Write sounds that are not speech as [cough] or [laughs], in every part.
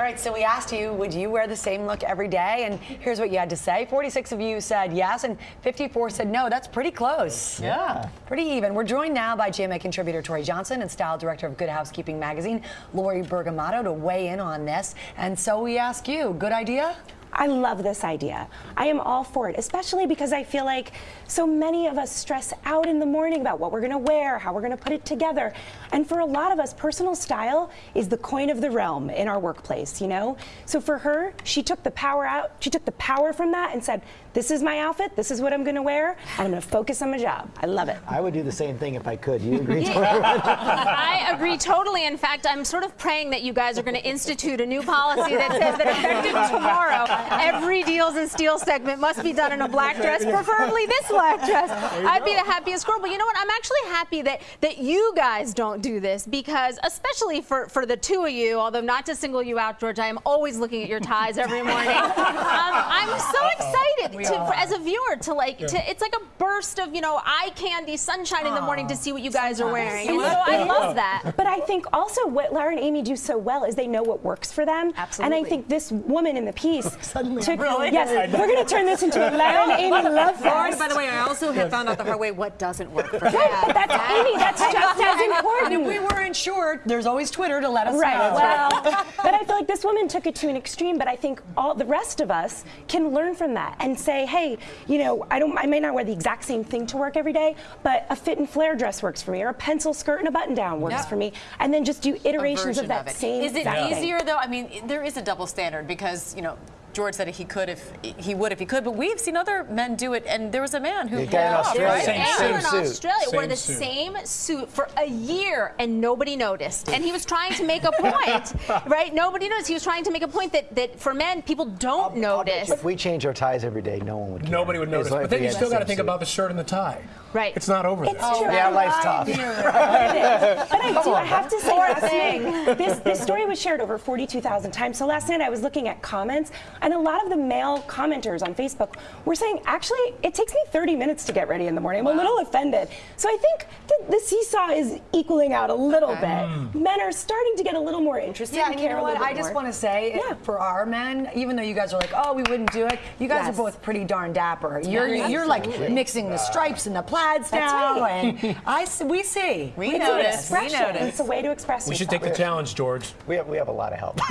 All right, so we asked you, would you wear the same look every day? And here's what you had to say. 46 of you said yes, and 54 said no. That's pretty close. Yeah. Pretty even. We're joined now by GMA contributor Tory Johnson and style director of Good Housekeeping magazine, Lori Bergamotto, to weigh in on this. And so we ask you, good idea? I love this idea. I am all for it, especially because I feel like so many of us stress out in the morning about what we're going to wear, how we're going to put it together. And for a lot of us, personal style is the coin of the realm in our workplace, you know? So for her, she took the power out, she took the power from that and said, this is my outfit, this is what I'm going to wear, and I'm going to focus on my job. I love it. I would do the same thing if I could. You agree, [laughs] Tory? I agree totally. In fact, I'm sort of praying that you guys are going to institute a new policy that says that effective tomorrow, every Deals and Steal segment must be done in a black dress, preferably this black dress. I'd be the happiest girl. But you know what? I'm actually happy that that you guys don't do this because, especially for for the two of you, although not to single you out, George, I am always looking at your ties every morning. [laughs] Um, I'm so excited to, for, as a viewer to like to. It's like a burst of you know eye candy, sunshine in the morning to see what you guys are wearing. And so I love that. But I think also what Lara and Amy do so well is they know what works for them. Absolutely. And I think this woman in the piece [laughs] Suddenly, took, really? yes, we're going to turn this into a [laughs] Lara and Amy love Lauren, fest. by the way, I also have found out the hard way what doesn't work for Right, but that's Amy. That's [laughs] just as important. And if we weren't sure, there's always Twitter to let us Right. know. Well, but I feel like this woman took it to an extreme. But I think all the rest of us can learn from that and say, hey, you know, I don't, I may not wear the exact same thing to work every day, but a fit and flare dress works for me, or a pencil skirt and a button down works Yeah. for me, and then just do iterations of version that it. same. Is it exact thing. easier though? I mean, there is a double standard because you know. George said he could if he would if he could, but we've seen other men do it, and there was a man who The guy in off, Australia. right? There's an Same in suit. Australia wore the suit. same suit for a year and nobody noticed. And he was trying to make a point, [laughs] right? Nobody noticed. He was trying to make a point that, that for men, people don't notice. If we change our ties every day, no one would care. Nobody would notice. long as But then you still got to think suit. about the shirt and the tie. Right. It's not over It's there. true. Yeah, life's tough. [laughs] But I do. I have to say, Poor last thing. night, this this story was shared over 42,000 times. So last night I was looking at comments, and a lot of the male commenters on Facebook were saying, actually, it takes me 30 minutes to get ready in the morning. I'm a little offended. So I think the, the seesaw is equaling out a little bit. Mm. Men are starting to get a little more interested Yeah, and and you know what? I just want to say, Yeah. for our men, even though you guys are like, oh, we wouldn't do it, you guys Yes. are both pretty darn dapper. You're Yeah, you're like mixing the stripes and the plaids That's now, right. and [laughs] I s- we see. We It's an notice. We notice. It's a way to express We should take the challenge, George. We have, we have a lot of help. [laughs]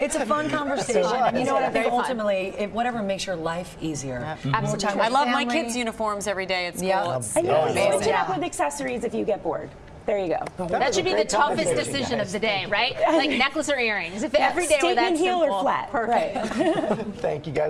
It's a fun conversation. and you know what? I think ultimately, it, whatever makes your life easier. More Absolutely. I love my kids' uniforms every day at school. Yeah. It's And you can switch it up with accessories if you get bored. There you go. That should be the toughest decision guys. of the day, right? [laughs] Like necklace or earrings. If every day were that Statement heel or flat. Perfect. Right. Thank you guys.